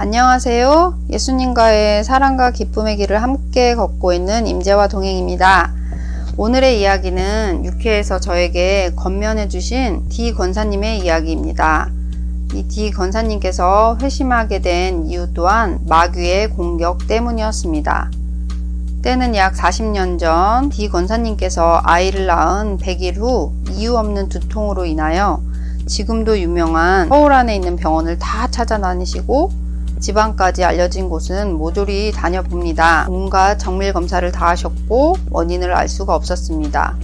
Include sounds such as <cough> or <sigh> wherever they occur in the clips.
안녕하세요. 예수님과의 사랑과 기쁨의 길을 함께 걷고 있는 임재와 동행입니다. 오늘의 이야기는 육회에서 저에게 건면해 주신 D 권사님의 이야기입니다. 이 D 권사님께서 회심하게 된 이유 또한 마귀의 공격 때문이었습니다. 때는 약 40년 전 D 권사님께서 아이를 낳은 100일 후 이유 없는 두통으로 인하여 지금도 유명한 서울 안에 있는 병원을 다 찾아다니시고 지방까지 알려진 곳은 모조리 다녀봅니다. 온갖 정밀 검사를 다 하셨고 원인을 알 수가 없었습니다.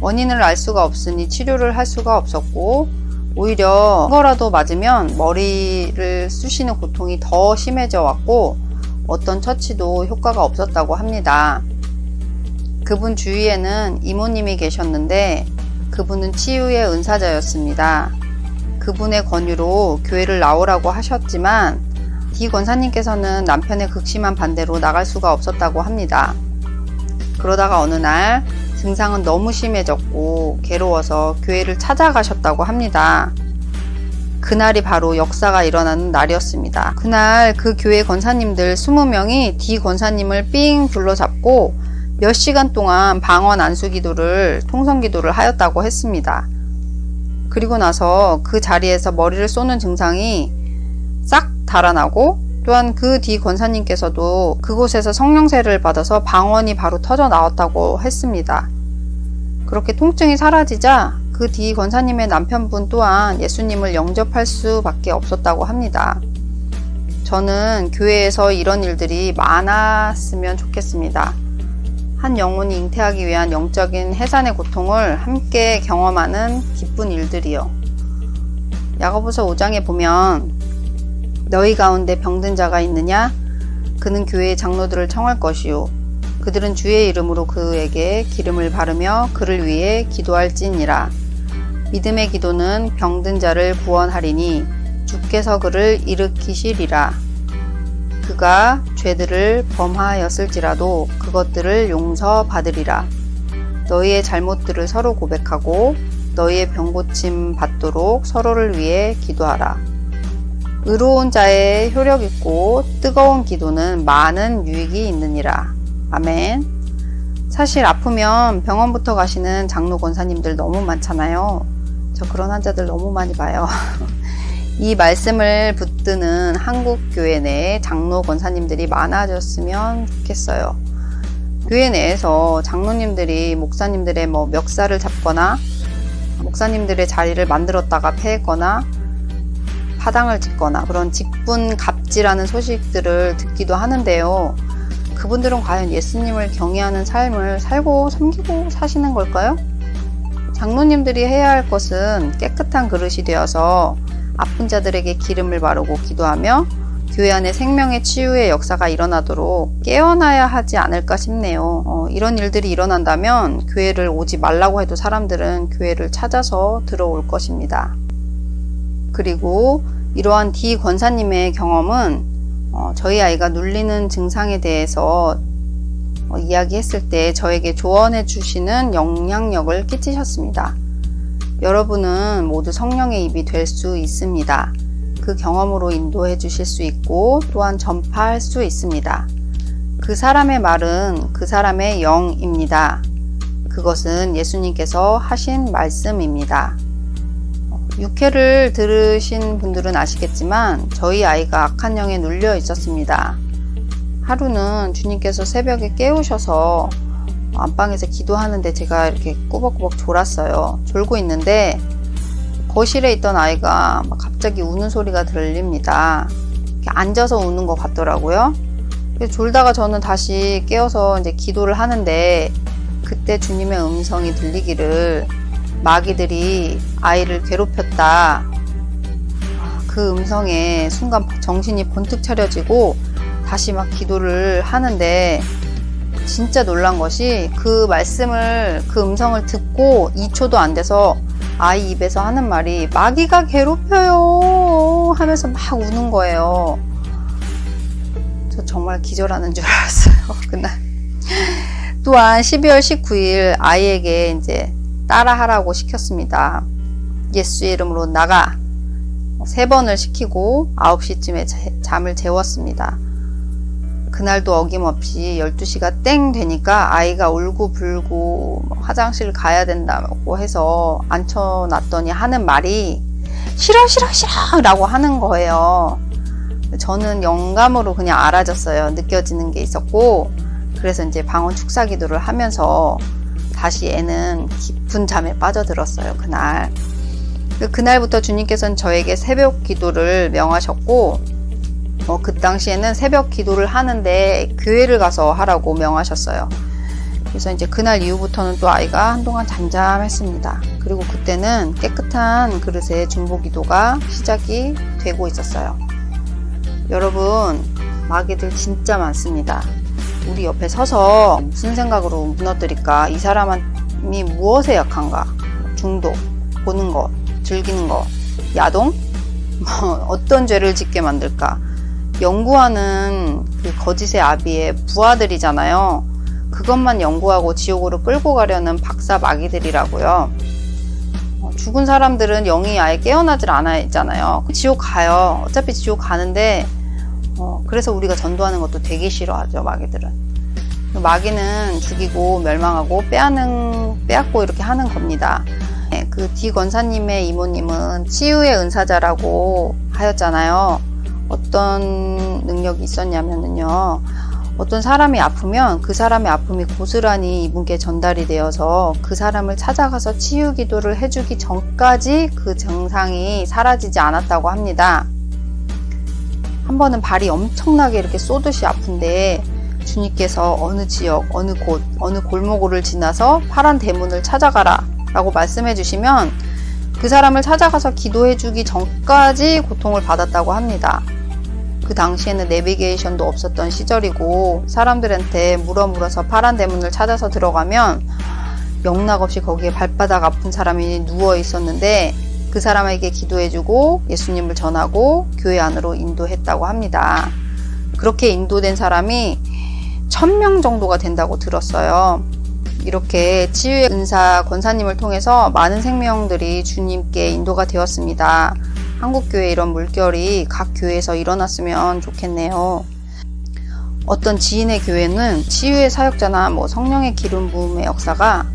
원인을 알 수가 없으니 치료를 할 수가 없었고 오히려 거라도 맞으면 머리를 쑤시는 고통이 더 심해져 왔고 어떤 처치도 효과가 없었다고 합니다. 그분 주위에는 이모님이 계셨는데 그분은 치유의 은사자였습니다. 그분의 권유로 교회를 나오라고 하셨지만 디 권사님께서는 남편의 극심한 반대로 나갈 수가 없었다고 합니다. 그러다가 어느 날 증상은 너무 심해졌고 괴로워서 교회를 찾아가셨다고 합니다. 그날이 바로 역사가 일어나는 날이었습니다. 그날 그 교회 권사님들 20명이 디 권사님을 삥 둘러잡고 몇 시간 동안 방언 안수 기도를 통성 기도를 하였다고 했습니다. 그리고 나서 그 자리에서 머리를 쏘는 증상이 싹 달아나고 또한 그 뒤 권사님께서도 그곳에서 성령세를 받아서 방언이 바로 터져 나왔다고 했습니다. 그렇게 통증이 사라지자 그 뒤 권사님의 남편분 또한 예수님을 영접할 수밖에 없었다고 합니다. 저는 교회에서 이런 일들이 많았으면 좋겠습니다. 한 영혼이 잉태하기 위한 영적인 해산의 고통을 함께 경험하는 기쁜 일들이요. 야고보서 5장에 보면 너희 가운데 병든 자가 있느냐? 그는 교회의 장로들을 청할 것이요. 그들은 주의 이름으로 그에게 기름을 바르며 그를 위해 기도할지니라. 믿음의 기도는 병든 자를 구원하리니 주께서 그를 일으키시리라. 그가 죄들을 범하였을지라도 그것들을 용서받으리라. 너희의 잘못들을 서로 고백하고 너희의 병고침 받도록 서로를 위해 기도하라. 의로운 자의 효력 있고 뜨거운 기도는 많은 유익이 있느니라. 아멘. 사실 아프면 병원부터 가시는 장로 권사님들 너무 많잖아요. 저 그런 환자들 너무 많이 봐요. <laughs> 이 말씀을 붙드는 한국 교회 내에 장로 권사님들이 많아졌으면 좋겠어요. 교회 내에서 장로님들이 목사님들의 뭐 멱살을 잡거나 목사님들의 자리를 만들었다가 패했거나 파당을 짓거나 그런 직분 갑질하는 소식들을 듣기도 하는데요. 그분들은 과연 예수님을 경외하는 삶을 살고 섬기고 사시는 걸까요? 장로님들이 해야 할 것은 깨끗한 그릇이 되어서 아픈 자들에게 기름을 바르고 기도하며 교회 안에 생명의 치유의 역사가 일어나도록 깨어나야 하지 않을까 싶네요. 어, 이런 일들이 일어난다면 교회를 오지 말라고 해도 사람들은 교회를 찾아서 들어올 것입니다. 그리고 이러한 D 권사님의 경험은 어, 저희 아이가 눌리는 증상에 대해서 어, 이야기했을 때 저에게 조언해 주시는 영향력을 끼치셨습니다. 여러분은 모두 성령의 입이 될 수 있습니다. 그 경험으로 인도해 주실 수 있고 또한 전파할 수 있습니다. 그 사람의 말은 그 사람의 영입니다. 그것은 예수님께서 하신 말씀입니다. 육회를 들으신 분들은 아시겠지만 저희 아이가 악한 영에 눌려 있었습니다. 하루는 주님께서 새벽에 깨우셔서 안방에서 기도하는데 제가 이렇게 꾸벅꾸벅 졸았어요. 졸고 있는데 거실에 있던 아이가 갑자기 우는 소리가 들립니다. 앉아서 우는 것 같더라고요. 졸다가 저는 다시 깨어서 이제 기도를 하는데 그때 주님의 음성이 들리기를 마귀들이 아이를 괴롭혔다. 그 음성에 순간 정신이 번뜩 차려지고 다시 막 기도를 하는데 진짜 놀란 것이 그 말씀을 그 음성을 듣고 2초도 안 돼서 아이 입에서 하는 말이 마귀가 괴롭혀요 하면서 막 우는 거예요. 저 정말 기절하는 줄 알았어요. <laughs> 그날. 또한 12월 19일 아이에게 이제 따라하라고 시켰습니다. 예수의 이름으로 나가 세 번을 시키고 9시쯤에 잠을 재웠습니다. 그날도 어김없이 12시가 땡 되니까 아이가 울고 불고 뭐 화장실 가야 된다고 해서 앉혀놨더니 하는 말이 싫어 싫어 싫어 라고 하는 거예요. 저는 영감으로 그냥 알아졌어요. 느껴지는 게 있었고 그래서 이제 방언 축사 기도를 하면서 다시 애는 깊은 잠에 빠져들었어요. 그날. 그날부터 주님께서는 저에게 새벽 기도를 명하셨고 어, 그 당시에는 새벽 기도를 하는데 교회를 가서 하라고 명하셨어요. 그래서 이제 그날 이후부터는 또 아이가 한동안 잠잠했습니다. 그리고 그때는 깨끗한 그릇에 중보 기도가 시작이 되고 있었어요. 여러분, 마귀들 진짜 많습니다. 우리 옆에 서서 무슨 생각으로 무너뜨릴까? 이 사람이 무엇에 약한가? 중독, 보는 것, 즐기는 것, 야동? <laughs> 뭐 어떤 죄를 짓게 만들까? 연구하는 그 거짓의 아비의 부하들이잖아요. 그것만 연구하고 지옥으로 끌고 가려는 박사 마귀들이라고요. 어, 죽은 사람들은 영이 아예 깨어나질 않아 있잖아요. 지옥 가요. 어차피 지옥 가는데 어, 그래서 우리가 전도하는 것도 되게 싫어하죠. 마귀들은. 마귀는 죽이고 멸망하고 빼앗는 빼앗고 이렇게 하는 겁니다. 네, 그디 권사님의 이모님은 치유의 은사자라고 하였잖아요. 어떤 능력이 있었냐면요. 어떤 사람이 아프면 그 사람의 아픔이 고스란히 이분께 전달이 되어서 그 사람을 찾아가서 치유 기도를 해주기 전까지 그 증상이 사라지지 않았다고 합니다. 한 번은 발이 엄청나게 이렇게 쏘듯이 아픈데 주님께서 어느 지역, 어느 곳, 어느 골목을 지나서 파란 대문을 찾아가라 라고 말씀해 주시면 그 사람을 찾아가서 기도해 주기 전까지 고통을 받았다고 합니다. 그 당시에는 내비게이션도 없었던 시절이고 사람들한테 물어 물어서 파란 대문을 찾아서 들어가면 영락없이 거기에 발바닥 아픈 사람이 누워 있었는데 그 사람에게 기도해주고 예수님을 전하고 교회 안으로 인도했다고 합니다. 그렇게 인도된 사람이 천명 정도가 된다고 들었어요. 이렇게 치유의 은사 권사님을 통해서 많은 생명들이 주님께 인도가 되었습니다. 한국교회 이런 물결이 각 교회에서 일어났으면 좋겠네요. 어떤 지인의 교회는 치유의 사역자나 뭐 성령의 기름 부음의 역사가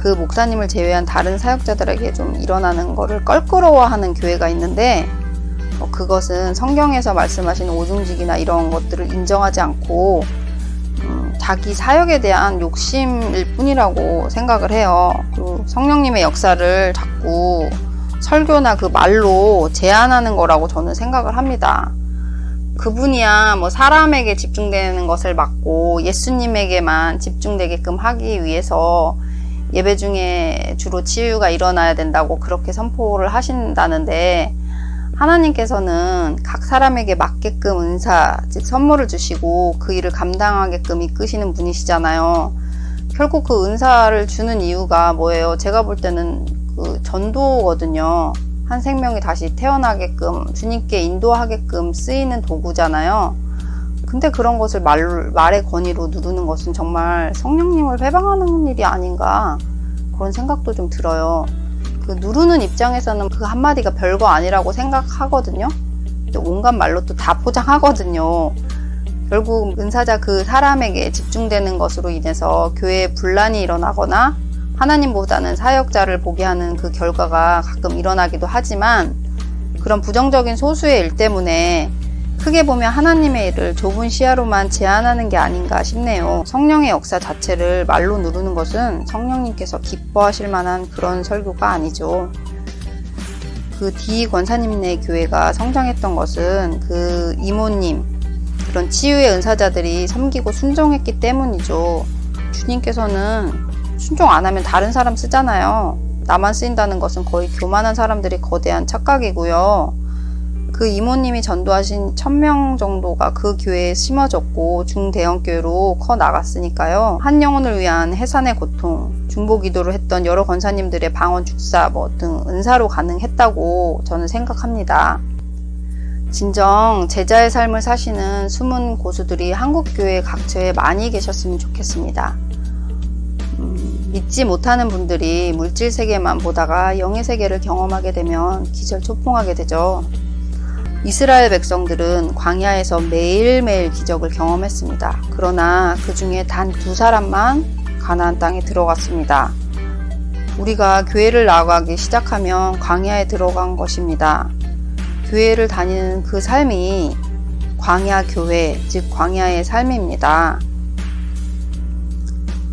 그 목사님을 제외한 다른 사역자들에게 좀 일어나는 것을 껄끄러워하는 교회가 있는데 어, 그것은 성경에서 말씀하신 오중직이나 이런 것들을 인정하지 않고 음, 자기 사역에 대한 욕심일 뿐이라고 생각을 해요. 그리고 성령님의 역사를 자꾸 설교나 그 말로 제한하는 거라고 저는 생각을 합니다. 그분이야 뭐 사람에게 집중되는 것을 막고 예수님에게만 집중되게끔 하기 위해서 예배 중에 주로 치유가 일어나야 된다고 그렇게 선포를 하신다는데 하나님께서는 각 사람에게 맞게끔 은사, 즉 선물을 주시고 그 일을 감당하게끔 이끄시는 분이시잖아요. 결국 그 은사를 주는 이유가 뭐예요? 제가 볼 때는 그 전도거든요. 한 생명이 다시 태어나게끔 주님께 인도하게끔 쓰이는 도구잖아요. 근데 그런 것을 말, 말의 권위로 누르는 것은 정말 성령님을 회방하는 일이 아닌가 그런 생각도 좀 들어요. 그 누르는 입장에서는 그 한마디가 별거 아니라고 생각하거든요. 온갖 말로 또 다 포장하거든요. 결국 은사자 그 사람에게 집중되는 것으로 인해서 교회에 분란이 일어나거나 하나님보다는 사역자를 보게 하는 그 결과가 가끔 일어나기도 하지만 그런 부정적인 소수의 일 때문에 크게 보면 하나님의 일을 좁은 시야로만 제한하는 게 아닌가 싶네요. 성령의 역사 자체를 말로 누르는 것은 성령님께서 기뻐하실 만한 그런 설교가 아니죠. 그 D 권사님네 교회가 성장했던 것은 그 이모님, 그런 치유의 은사자들이 섬기고 순종했기 때문이죠. 주님께서는 순종 안 하면 다른 사람 쓰잖아요. 나만 쓰인다는 것은 거의 교만한 사람들이 거대한 착각이고요. 그 이모님이 전도하신 천명 정도가 그 교회에 심어졌고 중대형 교회로 커 나갔으니까요. 한 영혼을 위한 해산의 고통, 중보 기도를 했던 여러 권사님들의 방언 축사 뭐 등 은사로 가능했다고 저는 생각합니다. 진정 제자의 삶을 사시는 숨은 고수들이 한국교회 각처에 많이 계셨으면 좋겠습니다. 음, 믿지 못하는 분들이 물질 세계만 보다가 영의 세계를 경험하게 되면 기절 초풍하게 되죠. 이스라엘 백성들은 광야에서 매일매일 기적을 경험했습니다. 그러나 그 중에 단 두 사람만 가나안 땅에 들어갔습니다. 우리가 교회를 나가기 시작하면 광야에 들어간 것입니다. 교회를 다니는 그 삶이 광야 교회, 즉 광야의 삶입니다.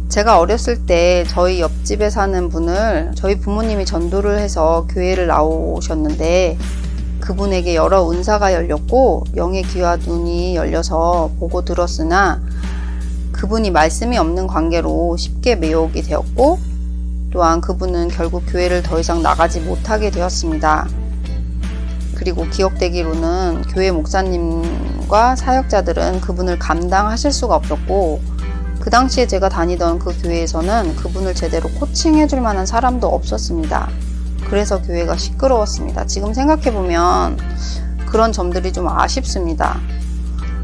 제가 어렸을 때 저희 옆집에 사는 분을 저희 부모님이 전도를 해서 교회를 나오셨는데 그분에게 여러 은사가 열렸고 영의 귀와 눈이 열려서 보고 들었으나 그분이 말씀이 없는 관계로 쉽게 매혹이 되었고 또한 그분은 결국 교회를 더 이상 나가지 못하게 되었습니다. 그리고 기억되기로는 교회 목사님과 사역자들은 그분을 감당하실 수가 없었고 그 당시에 제가 다니던 그 교회에서는 그분을 제대로 코칭해 줄 만한 사람도 없었습니다. 그래서 교회가 시끄러웠습니다. 지금 생각해보면 그런 점들이 좀 아쉽습니다.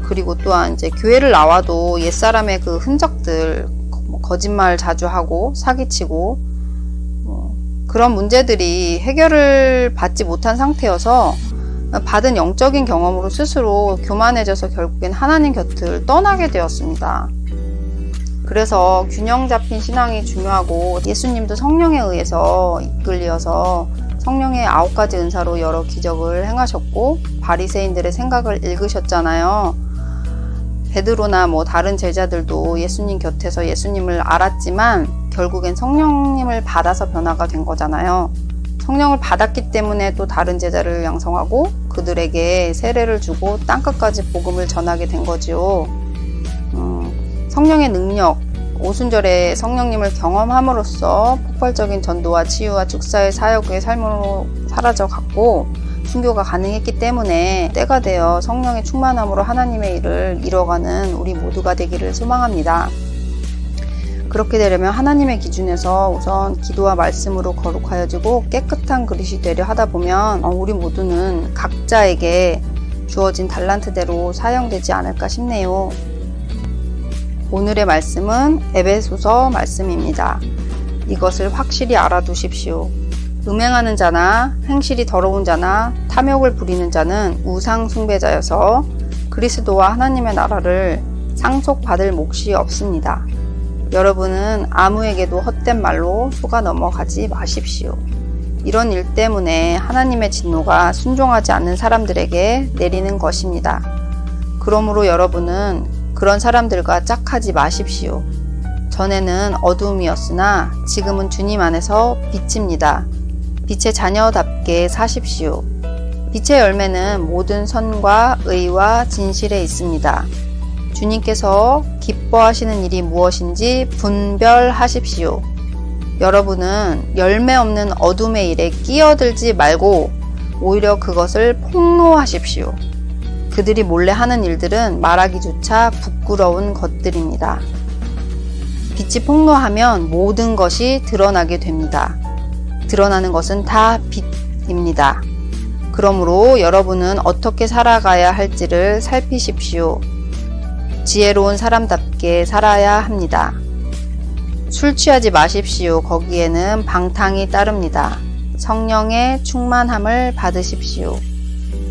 그리고 또한 이제 교회를 나와도 옛사람의 그 흔적들, 뭐 거짓말 자주 하고 사기치고 뭐 그런 문제들이 해결을 받지 못한 상태여서 받은 영적인 경험으로 스스로 교만해져서 결국엔 하나님 곁을 떠나게 되었습니다. 그래서 균형 잡힌 신앙이 중요하고 예수님도 성령에 의해서 이끌려서 성령의 아홉 가지 은사로 여러 기적을 행하셨고 바리새인들의 생각을 읽으셨잖아요. 베드로나 뭐 다른 제자들도 예수님 곁에서 예수님을 알았지만 결국엔 성령님을 받아서 변화가 된 거잖아요. 성령을 받았기 때문에 또 다른 제자를 양성하고 그들에게 세례를 주고 땅끝까지 복음을 전하게 된 거지요. 음, 성령의 능력, 오순절에 성령님을 경험함으로써 폭발적인 전도와 치유와 축사의 사역의 삶으로 사라져 갔고 순교가 가능했기 때문에 때가 되어 성령의 충만함으로 하나님의 일을 이뤄가는 우리 모두가 되기를 소망합니다. 그렇게 되려면 하나님의 기준에서 우선 기도와 말씀으로 거룩하여지고 깨끗한 그릇이 되려 하다 보면 어, 우리 모두는 각자에게 주어진 달란트대로 사용되지 않을까 싶네요. 오늘의 말씀은 에베소서 말씀입니다. 이것을 확실히 알아두십시오. 음행하는 자나 행실이 더러운 자나 탐욕을 부리는 자는 우상 숭배자여서 그리스도와 하나님의 나라를 상속받을 몫이 없습니다. 여러분은 아무에게도 헛된 말로 속아 넘어가지 마십시오. 이런 일 때문에 하나님의 진노가 순종하지 않는 사람들에게 내리는 것입니다. 그러므로 여러분은 그런 사람들과 짝하지 마십시오. 전에는 어둠이었으나 지금은 주님 안에서 빛입니다. 빛의 자녀답게 사십시오. 빛의 열매는 모든 선과 의와 진실에 있습니다. 주님께서 기뻐하시는 일이 무엇인지 분별하십시오. 여러분은 열매 없는 어둠의 일에 끼어들지 말고 오히려 그것을 폭로하십시오. 그들이 몰래 하는 일들은 말하기조차 부끄러운 것들입니다. 빛이 폭로하면 모든 것이 드러나게 됩니다. 드러나는 것은 다 빛입니다. 그러므로 여러분은 어떻게 살아가야 할지를 살피십시오. 지혜로운 사람답게 살아야 합니다. 술 취하지 마십시오. 거기에는 방탕이 따릅니다. 성령의 충만함을 받으십시오.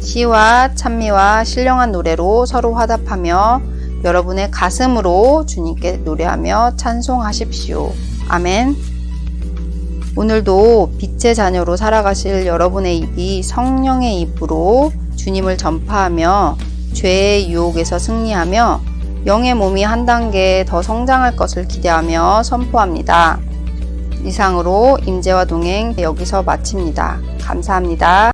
시와 찬미와 신령한 노래로 서로 화답하며 여러분의 가슴으로 주님께 노래하며 찬송하십시오. 아멘. 오늘도 빛의 자녀로 살아가실 여러분의 입이 성령의 입으로 주님을 전파하며 죄의 유혹에서 승리하며 영의 몸이 한 단계 더 성장할 것을 기대하며 선포합니다. 이상으로 임재와 동행 여기서 마칩니다. 감사합니다.